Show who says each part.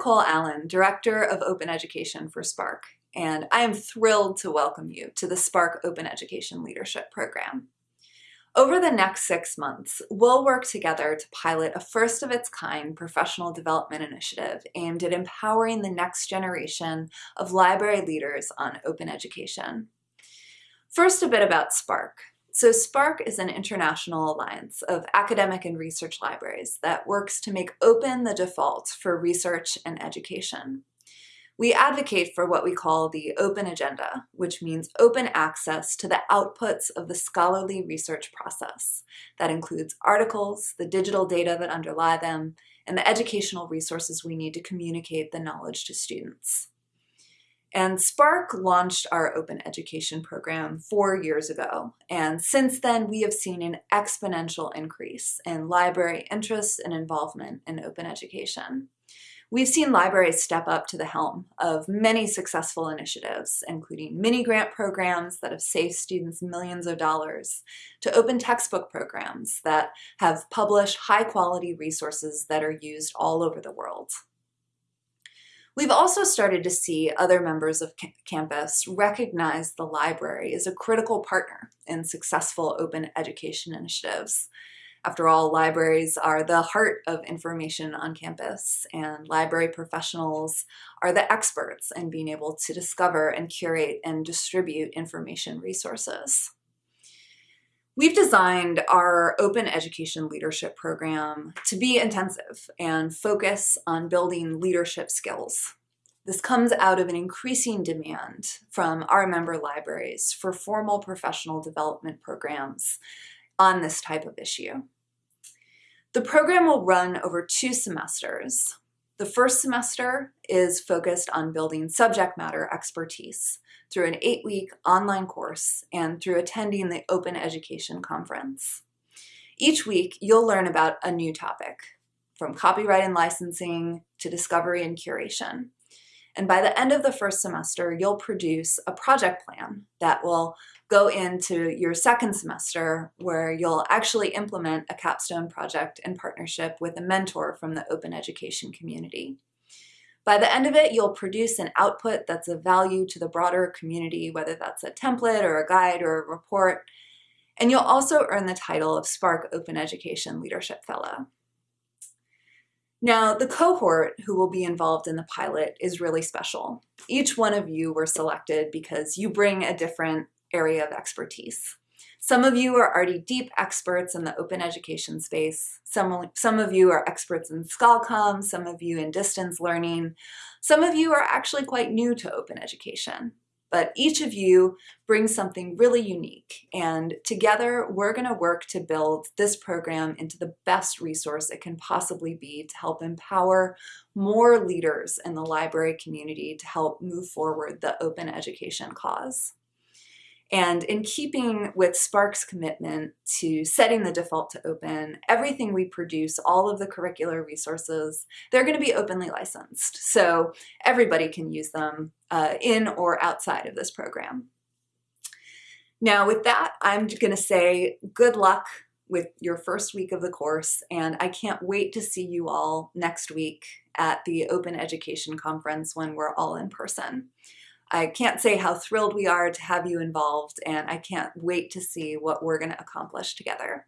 Speaker 1: Nicole Allen, Director of Open Education for SPARC, and I am thrilled to welcome you to the SPARC Open Education Leadership Program. Over the next six months, we'll work together to pilot a first-of-its-kind professional development initiative aimed at empowering the next generation of library leaders on open education. First, a bit about SPARC. So SPARC is an international alliance of academic and research libraries that works to make open the default for research and education. We advocate for what we call the open agenda, which means open access to the outputs of the scholarly research process. That includes articles, the digital data that underlie them, and the educational resources we need to communicate the knowledge to students. And SPARC launched our open education program four years ago. And since then, we have seen an exponential increase in library interest and involvement in open education. We've seen libraries step up to the helm of many successful initiatives, including mini-grant programs that have saved students millions of dollars, to open textbook programs that have published high-quality resources that are used all over the world. We've also started to see other members of campus recognize the library as a critical partner in successful open education initiatives. After all, libraries are the heart of information on campus, and library professionals are the experts in being able to discover and curate and distribute information resources. We've designed our open education leadership program to be intensive and focus on building leadership skills. This comes out of an increasing demand from our member libraries for formal professional development programs on this type of issue. The program will run over two semesters. The first semester is focused on building subject matter expertise through an eight-week online course and through attending the Open Education Conference. Each week, you'll learn about a new topic, from copyright and licensing to discovery and curation. And by the end of the first semester, you'll produce a project plan that will go into your second semester where you'll actually implement a capstone project in partnership with a mentor from the open education community. By the end of it, you'll produce an output that's of value to the broader community, whether that's a template or a guide or a report. And you'll also earn the title of SPARC Open Education Leadership Fellow. Now, the cohort who will be involved in the pilot is really special. Each one of you were selected because you bring a different area of expertise. Some of you are already deep experts in the open education space. Some, some of you are experts in ScholComm, some of you in distance learning. Some of you are actually quite new to open education. But each of you brings something really unique, and together we're going to work to build this program into the best resource it can possibly be to help empower more leaders in the library community to help move forward the open education cause. And in keeping with SPARC's commitment to setting the default to open, everything we produce, all of the curricular resources, they're going to be openly licensed. So everybody can use them uh, in or outside of this program. Now with that, I'm going to say good luck with your first week of the course, and I can't wait to see you all next week at the Open Education Conference when we're all in person. I can't say how thrilled we are to have you involved, and I can't wait to see what we're going to accomplish together.